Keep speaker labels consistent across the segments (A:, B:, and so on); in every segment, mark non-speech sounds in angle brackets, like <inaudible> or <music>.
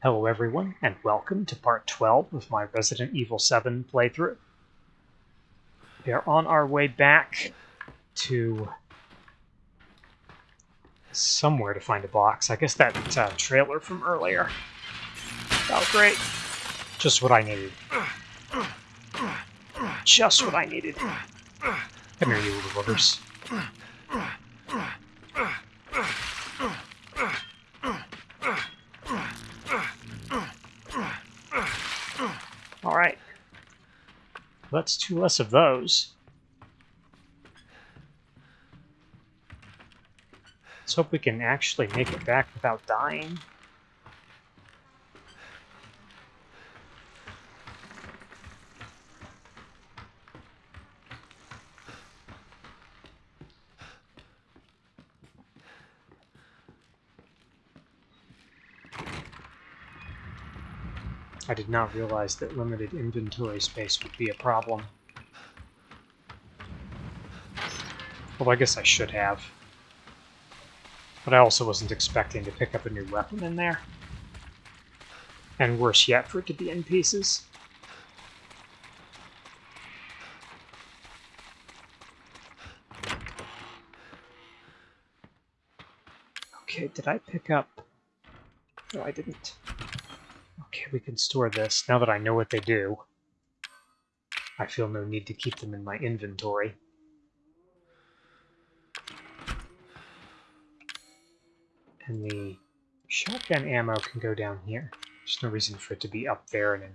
A: Hello everyone, and welcome to part 12 of my Resident Evil 7 playthrough. We are on our way back to somewhere to find a box. I guess that uh, trailer from earlier. Oh, great. Just what I needed. Just what I needed. Come here, you little buggers. That's two less of those. Let's hope we can actually make it back without dying. I did not realize that limited inventory space would be a problem. Well, I guess I should have. But I also wasn't expecting to pick up a new weapon in there. And worse yet, for it to be in pieces. Okay, did I pick up... No, I didn't. Okay, we can store this. Now that I know what they do, I feel no need to keep them in my inventory. And the shotgun ammo can go down here. There's no reason for it to be up there in, a,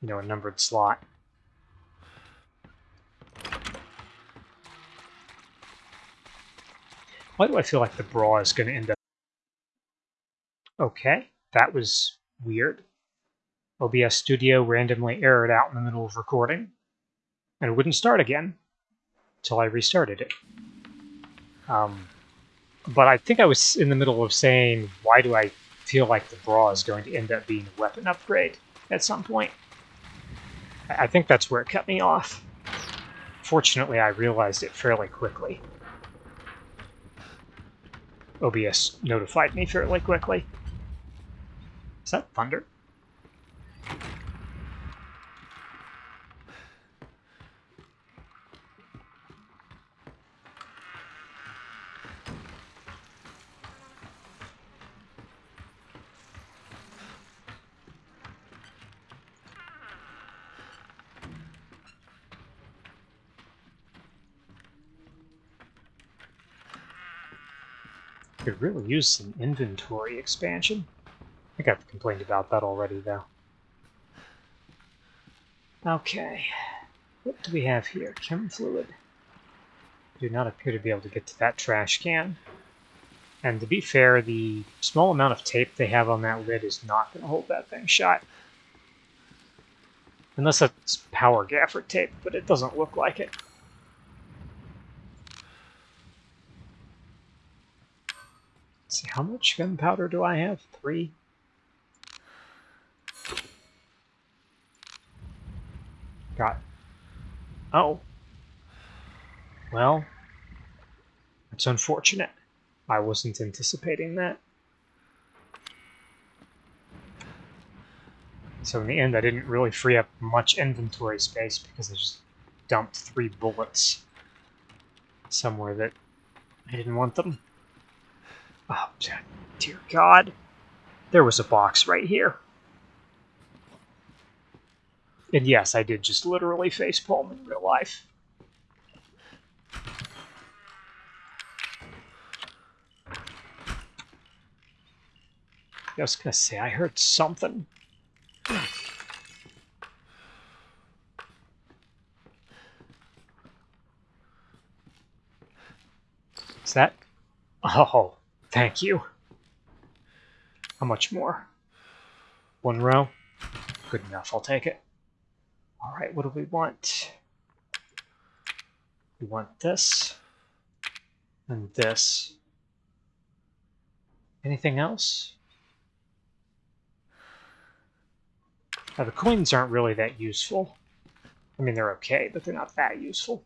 A: you know, a numbered slot. Why do I feel like the bra is going to end up... Okay, that was weird. OBS Studio randomly errored out in the middle of recording, and it wouldn't start again until I restarted it. Um, but I think I was in the middle of saying, why do I feel like the bra is going to end up being a weapon upgrade at some point? I think that's where it cut me off. Fortunately, I realized it fairly quickly. OBS notified me fairly quickly. That thunder? Could really use some inventory expansion. I think I've complained about that already, though. Okay. What do we have here? Chem fluid. Do not appear to be able to get to that trash can. And to be fair, the small amount of tape they have on that lid is not going to hold that thing shut. Unless that's power gaffer tape, but it doesn't look like it. see, how much gunpowder do I have? Three? Got... Oh. Well, that's unfortunate. I wasn't anticipating that. So in the end, I didn't really free up much inventory space because I just dumped three bullets somewhere that I didn't want them. Oh, dear God. There was a box right here. And yes, I did just literally facepalm in real life. I was gonna say, I heard something. Is that? Oh, thank you. How much more? One row? Good enough, I'll take it. All right, what do we want? We want this and this. Anything else? Now, the coins aren't really that useful. I mean, they're okay, but they're not that useful.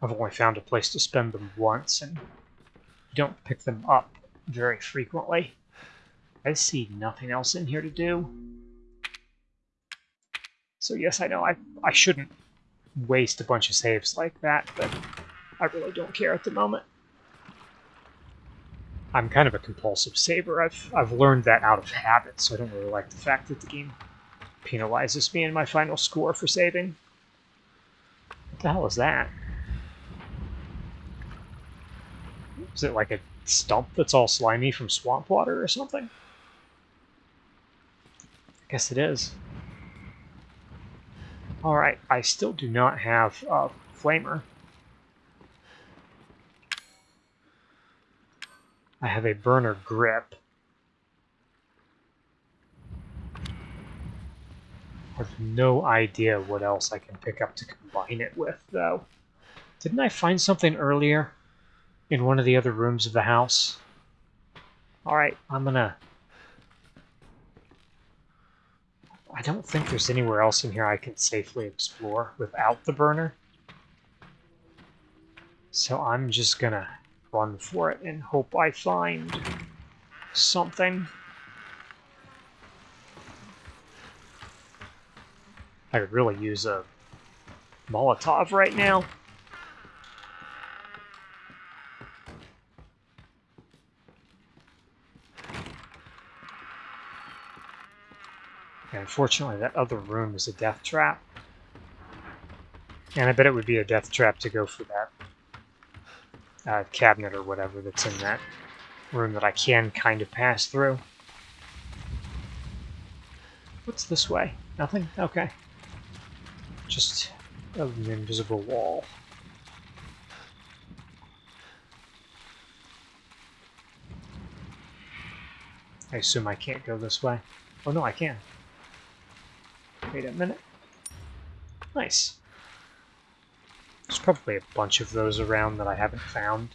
A: I've only found a place to spend them once, and you don't pick them up very frequently. I see nothing else in here to do. So yes, I know I, I shouldn't waste a bunch of saves like that, but I really don't care at the moment. I'm kind of a compulsive saver. I've, I've learned that out of habit, so I don't really like the fact that the game penalizes me in my final score for saving. What the hell is that? Is it like a stump that's all slimy from swamp water or something? Guess it is. Alright, I still do not have a flamer. I have a burner grip. I have no idea what else I can pick up to combine it with, though. Didn't I find something earlier in one of the other rooms of the house? Alright, I'm gonna... I don't think there's anywhere else in here I can safely explore without the burner. So I'm just gonna run for it and hope I find something. I could really use a Molotov right now. Unfortunately, that other room is a death trap. And I bet it would be a death trap to go for that uh, cabinet or whatever that's in that room that I can kind of pass through. What's this way? Nothing? Okay. Just an invisible wall. I assume I can't go this way. Oh no, I can. Wait a minute. Nice. There's probably a bunch of those around that I haven't found.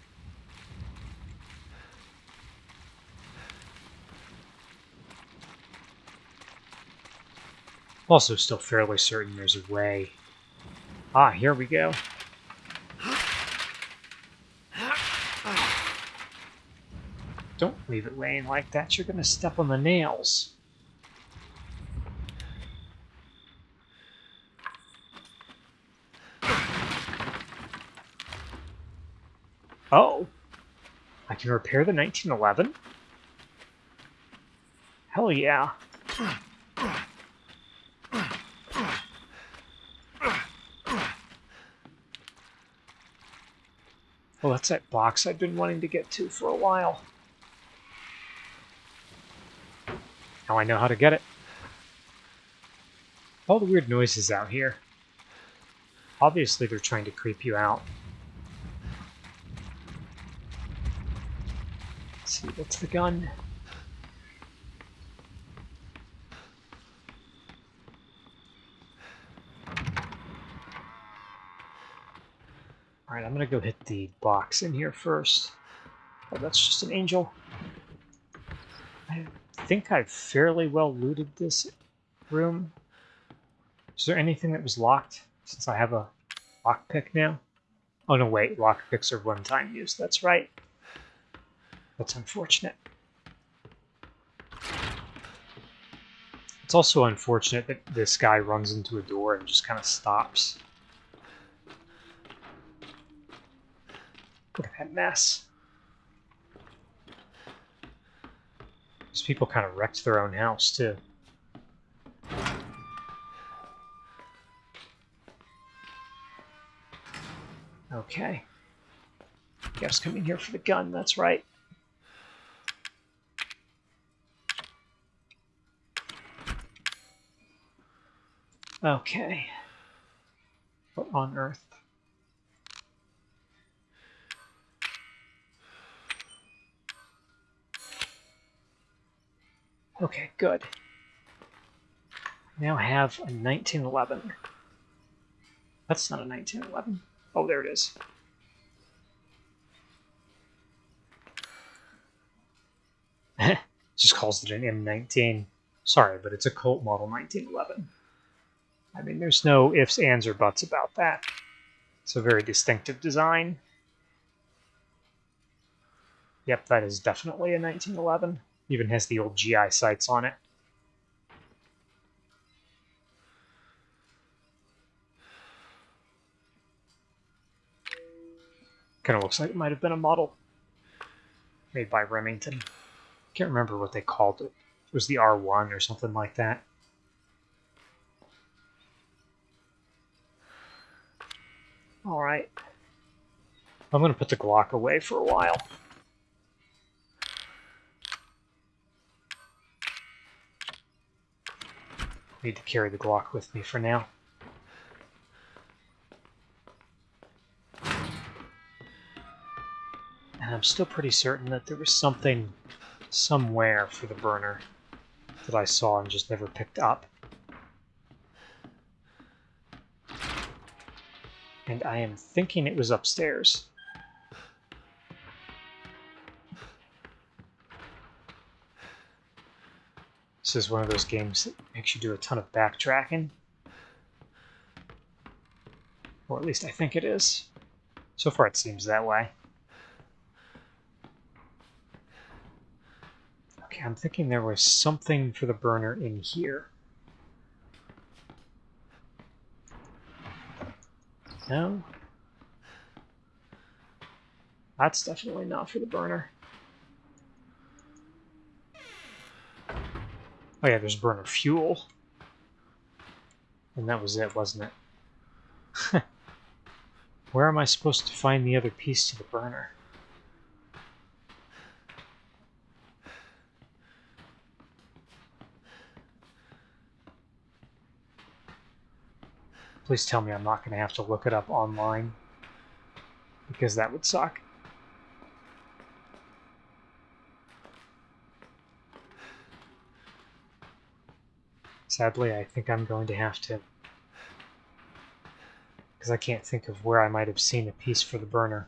A: Also still fairly certain there's a way. Ah, here we go. Don't leave it laying like that, you're gonna step on the nails. Oh. I can repair the 1911? Hell yeah. Well, that's that box I've been wanting to get to for a while. Now I know how to get it. All the weird noises out here. Obviously they're trying to creep you out. See, what's the gun? Alright, I'm gonna go hit the box in here first. Oh, that's just an angel. I think I've fairly well looted this room. Is there anything that was locked since I have a lockpick now? Oh no, wait, lockpicks are one-time use, that's right. That's unfortunate. It's also unfortunate that this guy runs into a door and just kind of stops. Look at that mess. These people kind of wrecked their own house, too. Okay. Guess coming here for the gun, that's right. Okay. What on earth? Okay, good. Now have a 1911. That's not a 1911. Oh, there it is. <laughs> Just calls it an M19. Sorry, but it's a Colt model 1911. I mean, there's no ifs, ands, or buts about that. It's a very distinctive design. Yep, that is definitely a 1911. Even has the old GI sights on it. Kind of looks like it might have been a model made by Remington. Can't remember what they called it. It was the R1 or something like that. All right. I'm going to put the Glock away for a while. Need to carry the Glock with me for now. And I'm still pretty certain that there was something somewhere for the burner that I saw and just never picked up. And I am thinking it was upstairs. This is one of those games that makes you do a ton of backtracking. Or at least I think it is. So far it seems that way. Okay, I'm thinking there was something for the burner in here. That's definitely not for the burner. Oh yeah, there's burner fuel. And that was it, wasn't it? <laughs> Where am I supposed to find the other piece to the burner? Please tell me I'm not going to have to look it up online. Because that would suck. Sadly, I think I'm going to have to. Because I can't think of where I might have seen a piece for the burner.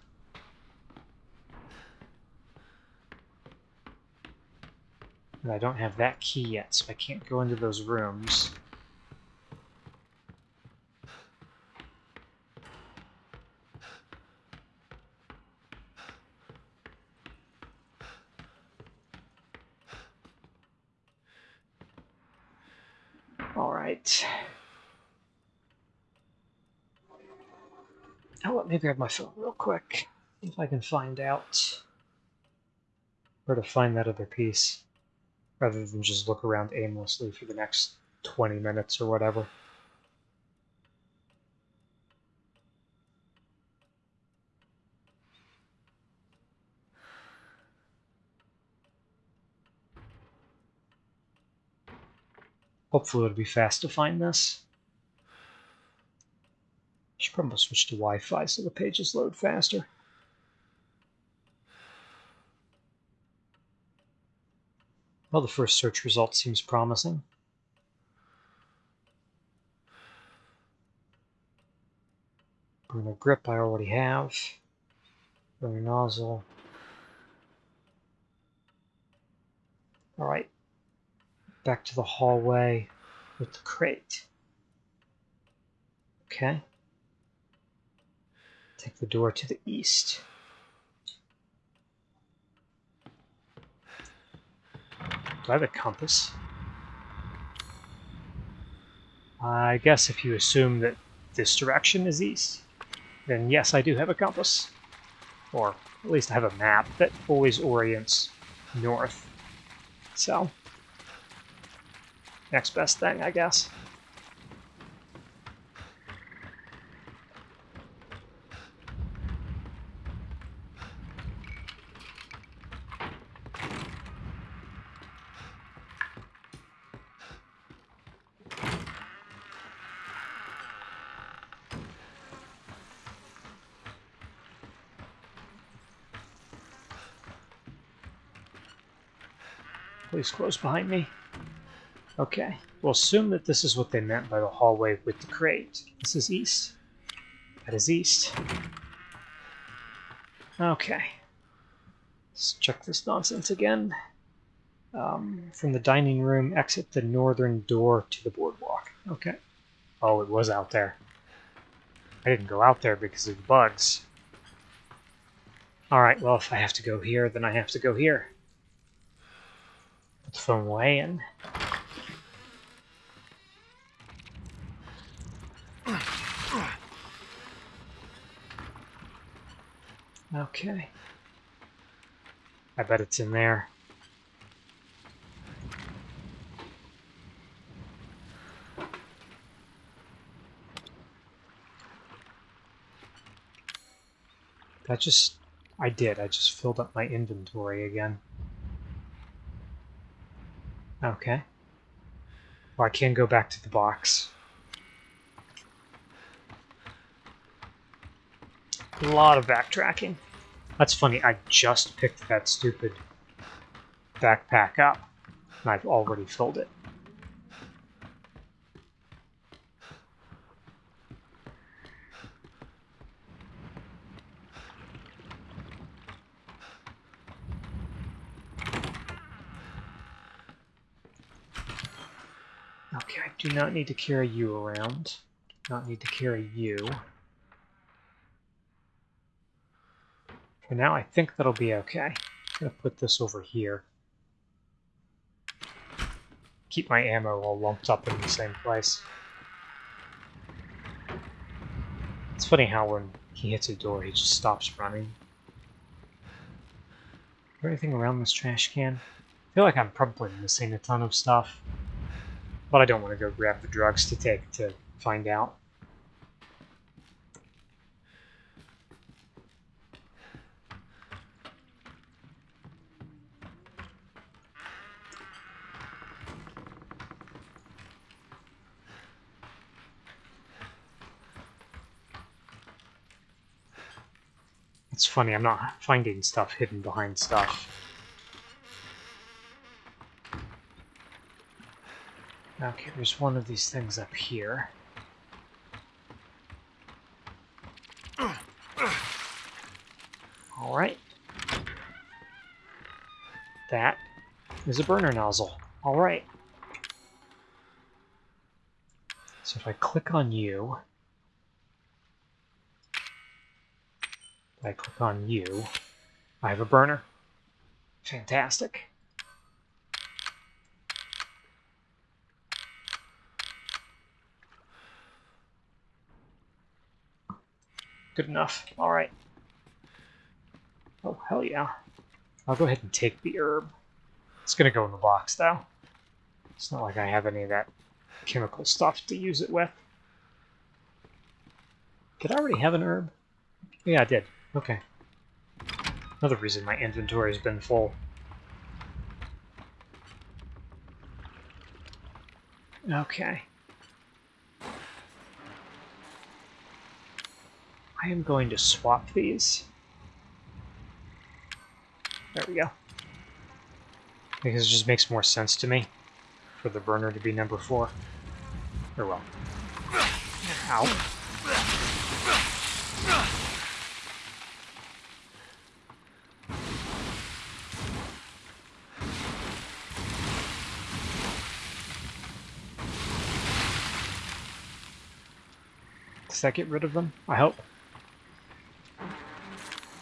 A: And I don't have that key yet, so I can't go into those rooms. All right. Oh, let me grab my phone real quick. See if I can find out where to find that other piece. Rather than just look around aimlessly for the next 20 minutes or whatever. Hopefully it'll be fast to find this. Should probably switch to Wi-Fi so the pages load faster. Well, the first search result seems promising. Burner grip I already have. Burner nozzle. All right, back to the hallway with the crate. Okay. Take the door to the east. Do I have a compass? I guess if you assume that this direction is east, then yes, I do have a compass. Or at least I have a map that always orients north. So, next best thing, I guess. Please close behind me. Okay, we'll assume that this is what they meant by the hallway with the crate. This is east. That is east. Okay. Let's check this nonsense again. Um, from the dining room, exit the northern door to the boardwalk. Okay. Oh, it was out there. I didn't go out there because of the bugs. Alright, well, if I have to go here, then I have to go here. Put the phone away and... Okay. I bet it's in there. That just... I did. I just filled up my inventory again. Okay. Well, I can go back to the box. A lot of backtracking. That's funny, I just picked that stupid backpack up, and I've already filled it. Okay, I do not need to carry you around. Do not need to carry you. For now, I think that'll be okay. I'm going to put this over here. Keep my ammo all lumped up in the same place. It's funny how when he hits a door, he just stops running. Is there anything around this trash can? I feel like I'm probably missing a ton of stuff. But I don't want to go grab the drugs to take to find out. It's funny, I'm not finding stuff hidden behind stuff. Okay, there's one of these things up here. Alright. That is a burner nozzle. Alright. So if I click on you, I click on you, I have a burner. Fantastic. Good enough. Alright. Oh, hell yeah. I'll go ahead and take the herb. It's gonna go in the box, though. It's not like I have any of that chemical stuff to use it with. Did I already have an herb? Yeah, I did. Okay. Another reason my inventory has been full. Okay. I am going to swap these. There we go. Because it just makes more sense to me for the burner to be number four. Or well. Ow. That get rid of them? I hope.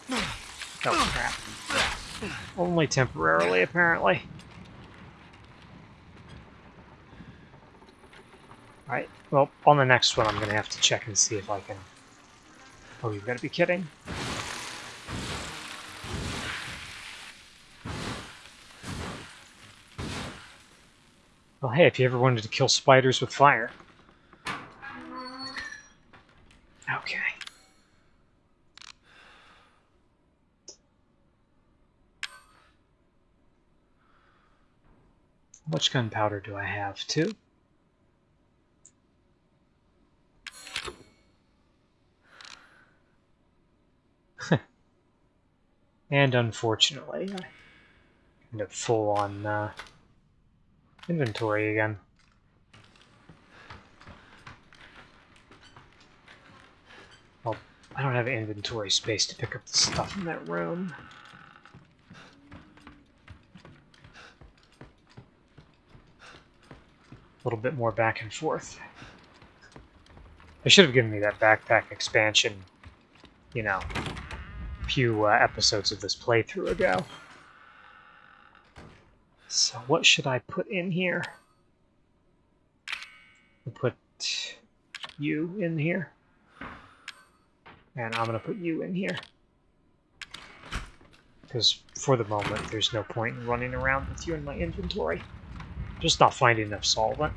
A: Oh, crap. Only temporarily, apparently. Alright, well, on the next one I'm going to have to check and see if I can... Oh, you've got to be kidding. Well, hey, if you ever wanted to kill spiders with fire. Okay. How much gunpowder do I have? Two? <laughs> and unfortunately, I end up full on uh, inventory again. Well, I don't have inventory space to pick up the stuff in that room. Little bit more back and forth. They should have given me that backpack expansion, you know, few uh, episodes of this playthrough ago. So what should I put in here? I'll put you in here. And I'm going to put you in here. Because for the moment, there's no point in running around with you in my inventory. Just not finding enough solvent.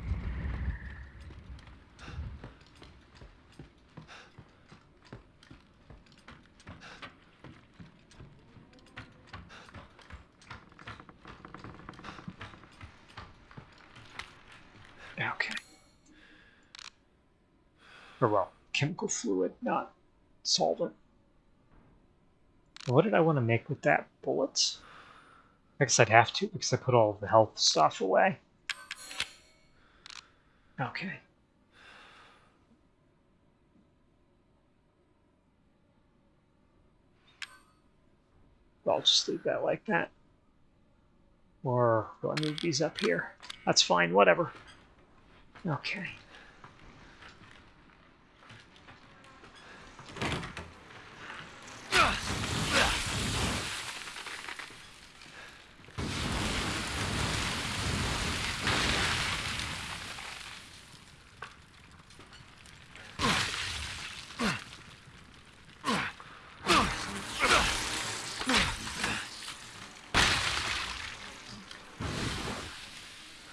A: Okay. Or well, chemical fluid, not solvent. What did I want to make with that? Bullets? I guess I'd have to because I put all the health stuff away. Okay. I'll just leave that like that. Or do I move these up here? That's fine, whatever. Okay.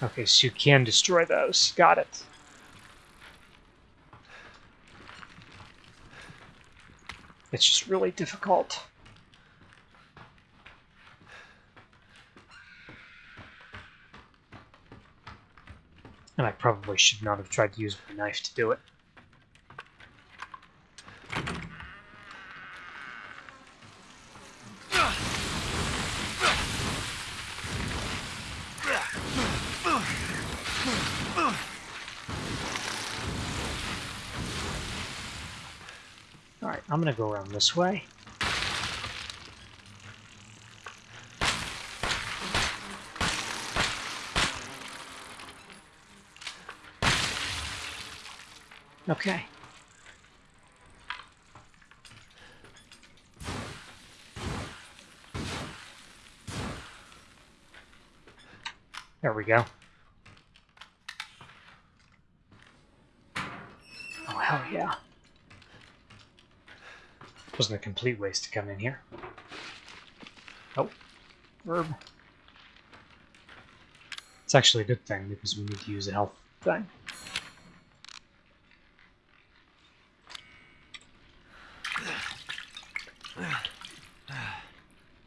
A: Okay, so you can destroy those. Got it. It's just really difficult. And I probably should not have tried to use my knife to do it. Alright, I'm gonna go around this way. Okay. There we go. Oh, hell yeah. Wasn't a complete waste to come in here. Oh, herb. It's actually a good thing because we need to use a health thing.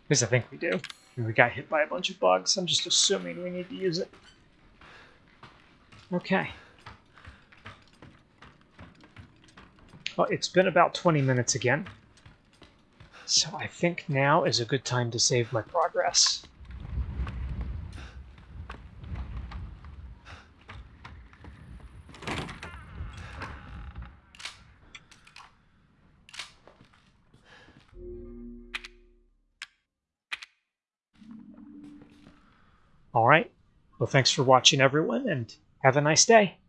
A: At least I think we do. We got hit by a bunch of bugs. I'm just assuming we need to use it. Okay. Well, it's been about 20 minutes again. So I think now is a good time to save my progress. All right. Well, thanks for watching, everyone, and have a nice day.